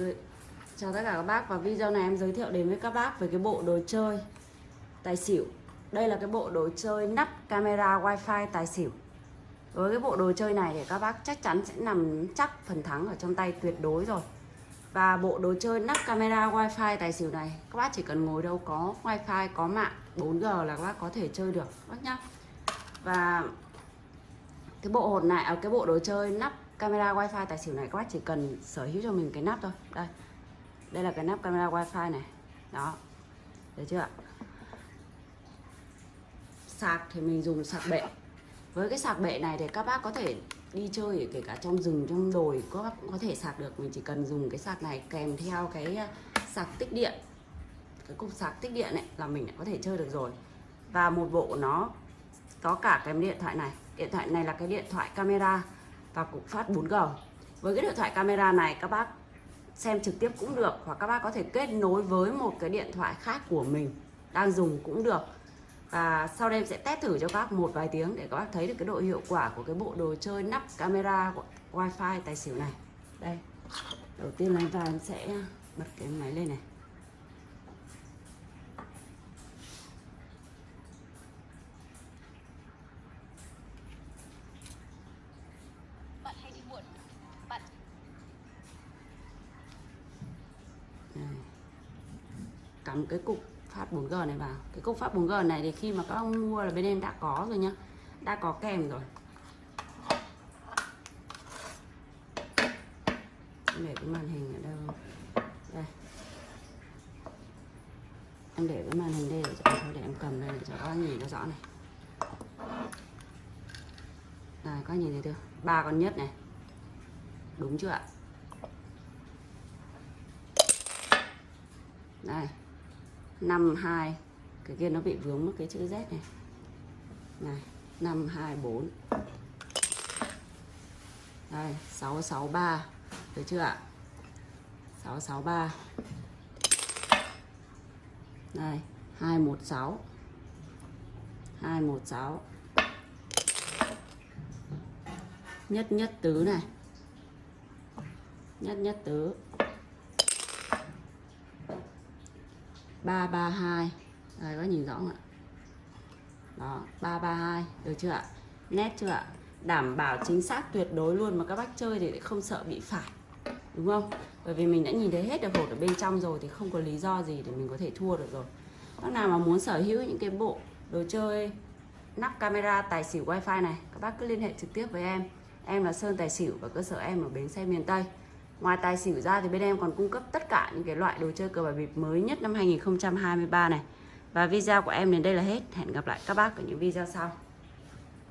Dạ. Chào tất cả các bác và video này em giới thiệu đến với các bác về cái bộ đồ chơi tài xỉu. Đây là cái bộ đồ chơi nắp camera wifi tài xỉu. Với cái bộ đồ chơi này thì các bác chắc chắn sẽ nằm chắc phần thắng ở trong tay tuyệt đối rồi. Và bộ đồ chơi nắp camera wifi tài xỉu này Các bác chỉ cần ngồi đâu có wifi, có mạng 4G là các bác có thể chơi được các bác nhá. Và cái bộ hột này, ở cái bộ đồ chơi nắp camera wifi tài xỉu này các bác chỉ cần sở hữu cho mình cái nắp thôi. Đây. Đây là cái nắp camera wifi này. Đó. Được chưa ạ? Sạc thì mình dùng sạc bệ. Với cái sạc bệ này thì các bác có thể đi chơi kể cả trong rừng, trong đồi, các bác cũng có thể sạc được. Mình chỉ cần dùng cái sạc này kèm theo cái à, sạc tích điện. Cái cục sạc tích điện này là mình đã có thể chơi được rồi. Và một bộ nó có cả cái điện thoại này. Điện thoại này là cái điện thoại camera và cục phát 4G với cái điện thoại camera này, các bác xem trực tiếp cũng được, hoặc các bác có thể kết nối với một cái điện thoại khác của mình, đang dùng cũng được. Và sau đây em sẽ test thử cho các bác một vài tiếng để các bác thấy được cái độ hiệu quả của cái bộ đồ chơi nắp camera wifi tài xỉu này. Đây, đầu tiên là em sẽ bật cái máy lên này. Cắm cái cục phát 4G này vào. Cái cục phát 4G này thì khi mà các ông mua là bên em đã có rồi nhá. Đã có kèm rồi. Em để cái màn hình ở đâu? Đây. Em để cái màn hình đây để cho thôi để em cầm đây để cho các anh nhìn nó rõ này. Đây các anh nhìn thấy chưa? Ba con nhất này. Đúng chưa ạ? Đây năm hai, cái kia nó bị vướng mất cái chữ Z này. Này, năm hai bốn. Đây, sáu sáu ba. Được chưa ạ? Sáu sáu ba. Đây, hai một sáu. Hai một sáu. Nhất nhất tứ này. Nhất nhất tứ. 332 Đây, có nhìn rõ không ạ? Đó 332 Được chưa ạ? Nét chưa ạ? Đảm bảo chính xác tuyệt đối luôn Mà các bác chơi thì không sợ bị phải Đúng không? Bởi vì mình đã nhìn thấy hết được hột ở bên trong rồi Thì không có lý do gì để mình có thể thua được rồi. Bác nào mà muốn sở hữu những cái bộ đồ chơi, nắp camera, tài xỉu wifi này, Các bác cứ liên hệ trực tiếp với em. Em là Sơn Tài Xỉu và cơ sở em ở Bến Xe miền Tây. Ngoài tài xỉu ra thì bên em còn cung cấp tất cả những cái loại đồ chơi cờ bạc bịp mới nhất năm 2023 này. Và video của em đến đây là hết. Hẹn gặp lại các bác ở những video sau.